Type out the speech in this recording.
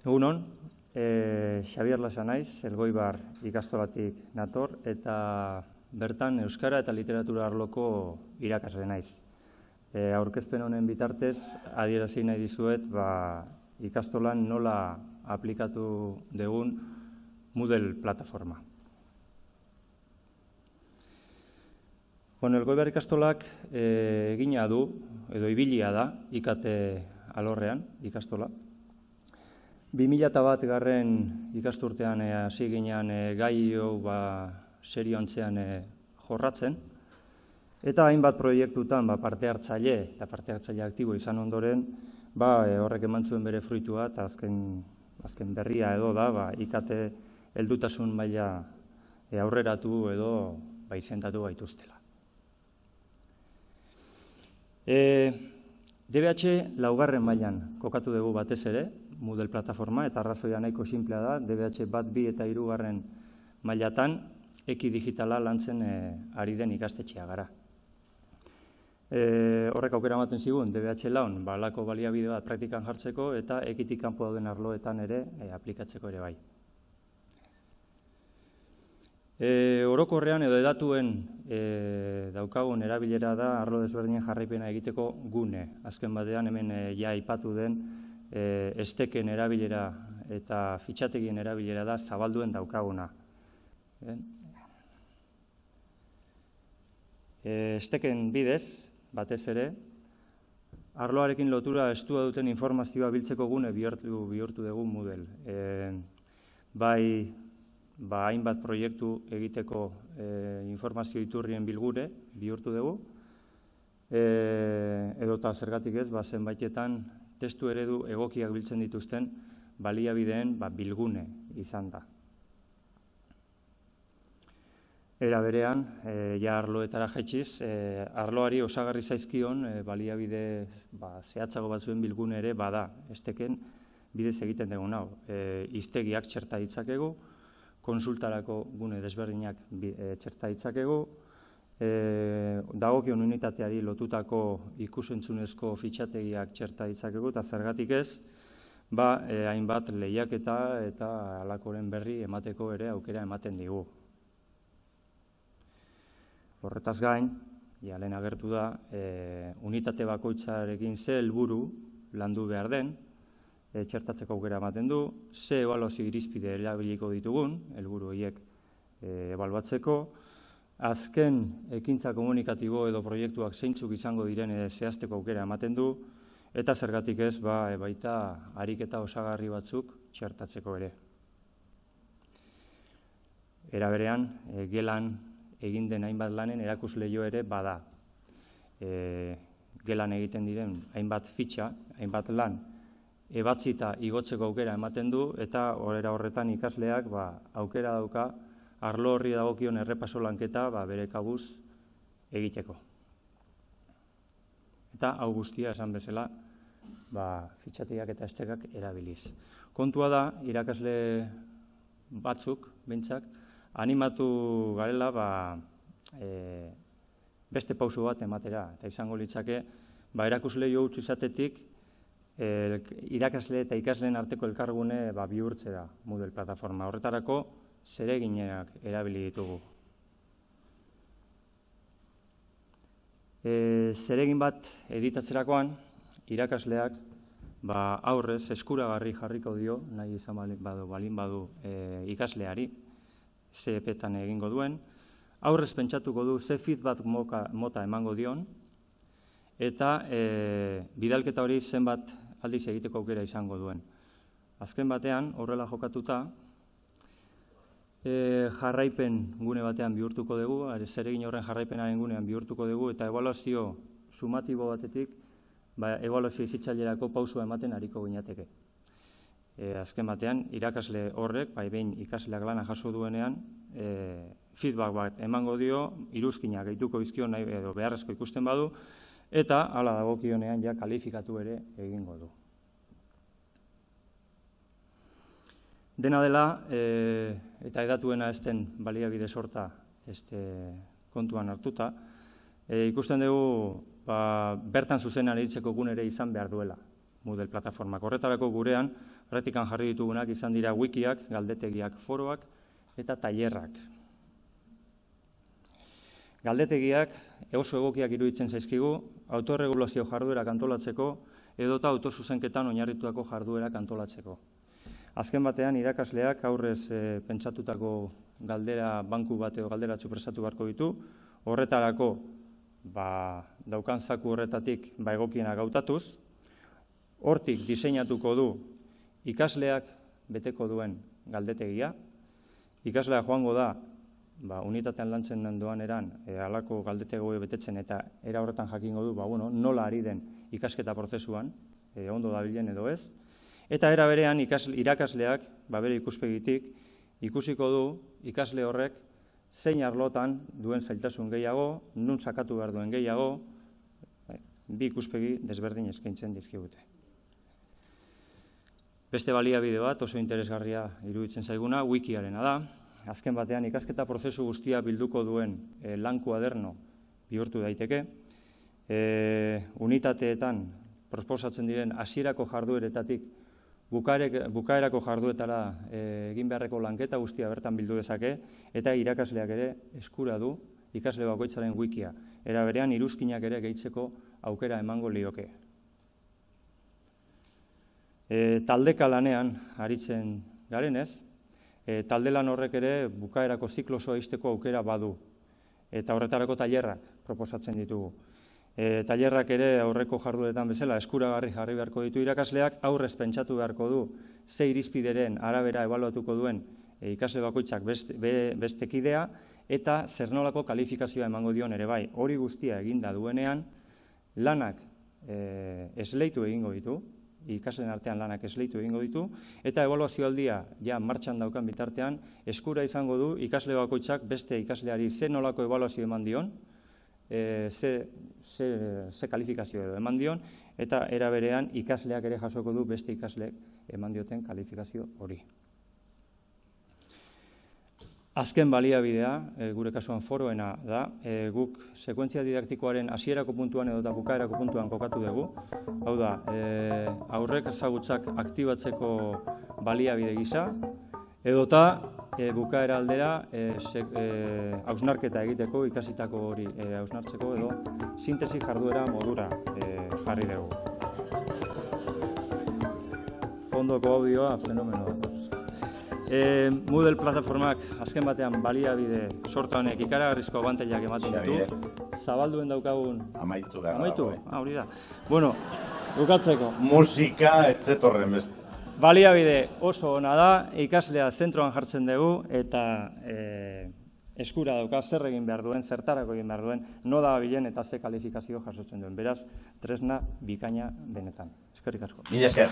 Egunon, e, Xabier Lasa naiz, Elgoibar ikastolatik nator, eta bertan Euskara eta Literatura arloko irakasle naiz. E, aurkezpen honen bitartez, adierazi nahi dizuet, ba, ikastolan nola aplikatu degun Moodle plataforma. Bueno, Elgoibar ikastolak e, egina du, edo ibilia da, ikate alorrean, ikastola, 2000 bat garren ikasturtean eh, hasi ginean e, gai hau ba, serio antzean eh, jorratzen, eta hainbat proiektutan ba, parte hartzaile eta parte hartzaile aktibo izan ondoren, ba, horrek eman zuen bere fruitua eta azken, azken berria edo da, ba, ikate heldutasun maila e, aurreratu edo ba, izendatu gaituztela. E, DBH laugarren mailan kokatu dugu batez ere, Moodle plataforma, eta arrazoia nahiko simplea da, DBH bat bi eta hirugarren mailatan, eki digitala lantzen e, ari den ikastetxea gara. E, horrek aukera ematen zigun, DBH laun, balako baliabide bat praktikan jartzeko, eta ekitik kanpo dauden arloetan ere e, aplikatzeko ere bai. E, orokorrean edo edatuen e, daukagun erabilera da arlo desberdinen jarraipena egiteko gune. Azken batean hemen e, ja ipatu den e, esteken erabilera eta fitxategien erabilera da zabalduen daukaguna. E, esteken bidez, batez ere, arloarekin lotura estua duten informazioa biltzeko gune bihurtu, bihurtu dugu Moodle. E, bai ba, hainbat proiektu egiteko e, informazio iturrien bilgure bihurtu dugu, e, edota zergatik ez, ba, zenbaitetan testu eredu egokiak biltzen dituzten baliabideen ba, bilgune izan da. Era berean, e, ja arloetara jetxiz, e, arloari osagarri zaizkion e, baliabide ba, zehatzago batzuen bilgune ere bada, esteken bidez egiten dugu nau. E, iztegiak txerta ditzakegu, konsultarako gune desberdinak e, txerta ditzakegu, e, dagokion unitateari lotutako ikusentzunezko fitxategiak txerta ditzakegu, eta zergatik ez, ba, e, hainbat lehiaketa eta alakoren berri emateko ere aukera ematen digu. Horretaz gain, ja, lehen agertu da, e, unitate bakoitzarekin ze helburu landu behar den, e, txertatzeko aukera ematen du, ze ebaluazio irizpide erabiliko ditugun, helburu horiek e, ebaluatzeko, azken ekintza komunikatibo edo proiektuak zeintzuk izango diren zehazteko aukera ematen du, eta zergatik ez, ba, e, baita ariketa osagarri batzuk txertatzeko ere. Era berean, e, gelan egin den hainbat lanen erakus lehio ere bada. E, gelan egiten diren hainbat fitxa, hainbat lan, ebatzita igotzeko aukera ematen du, eta horrera horretan ikasleak ba, aukera dauka arlo horri dagokion errepaso lanketa ba, bere kabuz egiteko. Eta hau guztia esan bezala ba, fitxatiak eta estekak erabiliz. Kontua da, irakasle batzuk, bintzak, animatu garela ba, e, beste pauso bat ematera. Eta izango litzake, ba, erakusle jo izatetik, el, irakasle eta ikasleen arteko elkargune ba, bihurtze da Moodle plataforma. Horretarako zereginak erabili ditugu. E, zeregin bat editatzerakoan, irakasleak ba, aurrez eskuragarri jarriko dio, nahi izan badu, balin badu e, ikasleari, zepetan egingo duen, aurrez pentsatuko du ze feedback mota emango dion, eta e, bidalketa hori zenbat aldiz egiteko aukera izango duen. Azken batean, horrela jokatuta, e, jarraipen gune batean bihurtuko dugu, zer egin horren jarraipenaren gunean bihurtuko dugu, eta evaluazio sumatibo batetik, ba, evaluazio izitzailerako pausua ematen hariko gineateke. E, azken batean, irakasle horrek, bai behin ikasleak lana jaso duenean, e, feedback bat emango dio, iruzkinak gehituko izkio nahi edo beharrezko ikusten badu, eta hala dagokionean ja kalifikatu ere egingo du. Dena dela, e, eta edatuena ezten baliabide sorta este, kontuan hartuta, e, ikusten dugu ba, bertan zuzenan eritzeko gunere izan behar duela Moodle plataforma. Horretarako gurean, praktikan jarri ditugunak izan dira wikiak, galdetegiak, foroak eta tailerrak. Galdetegiak oso egokiak iruditzen zaizkigu, autorregulazio jarduerak antolatzeko edota autosuzenketan oinarritutako jarduerak antolatzeko. Azken batean, irakasleak aurrez e, pentsatutako galdera banku bateo galdera txupresatu beharko ditu, horretarako ba, daukan zaku horretatik ba, egokiena gautatuz, hortik diseinatuko du ikasleak beteko duen galdetegia, ikaslea joango da ba, unitatean lantzen den doan eran, e, alako galdetego betetzen eta era horretan jakingo du, ba, bueno, nola ari den ikasketa prozesuan, e, ondo dabilen edo ez, eta era berean irakasleak, ba, bere ikuspegitik, ikusiko du ikasle horrek zein arlotan duen zailtasun gehiago, nun sakatu behar duen gehiago, bai, bi ikuspegi desberdin eskaintzen dizkigute. Beste baliabide bat oso interesgarria iruditzen zaiguna, wikiarena da, azken batean ikasketa prozesu guztia bilduko duen e, lan kuaderno bihurtu daiteke. E, unitateetan proposatzen diren hasierako jardueretatik bukaerako jarduetara e, egin beharreko lanketa guztia bertan bildu dezake eta irakasleak ere eskura du ikasle bakoitzaren wikia. Era berean iruzkinak ere gehitzeko aukera emango lioke. E, taldeka lanean aritzen garenez, e, talde lan horrek ere bukaerako ziklosoa izteko aukera badu. Eta horretarako tailerrak proposatzen ditugu. E, tailerrak ere aurreko jarduetan bezala eskuragarri jarri beharko ditu irakasleak, aurrez pentsatu beharko du ze irizpideren arabera ebaluatuko duen e, ikasle bakoitzak beste, bestekidea, eta zer nolako kalifikazioa emango dion ere bai. Hori guztia eginda duenean, lanak e, esleitu egingo ditu, ikasleen artean lanak esleitu egingo ditu, eta evaluazio aldia, ja, martxan daukan bitartean, eskura izango du ikasle bakoitzak beste ikasleari ze nolako evaluazio eman dion, e, ze, ze, ze kalifikazio edo eman dion, eta era berean ikasleak ere jasoko du beste ikasleek eman dioten kalifikazio hori. Azken baliabidea, e, gure kasuan foroena da, e, guk sekuentzia didaktikoaren hasierako puntuan edo eta bukaerako puntuan kokatu dugu. Hau da, e, aurrek ezagutzak aktibatzeko baliabide gisa, edota e, bukaera aldera e, hausnarketa egiteko, ikasitako hori e, hausnartzeko edo sintesi jarduera modura e, jarri dugu. Fondoko audioa fenomenoa. E, Moodle plataformak azken batean baliabide sorta honek ikaragarrizko abantailak ematen ditu. Zabalduen daukagun... Amaitu gara. Amaitu? Ah, hori da. Bueno, bukatzeko. Musika, etzetorren best. Baliabide oso ona da, ikaslea zentroan jartzen dugu, eta e, eskura dauka zer egin behar duen, zertarako egin behar duen, no da bilen eta ze kalifikazio jasotzen duen. Beraz, tresna bikaina benetan. Eskerrik asko. Mila esker.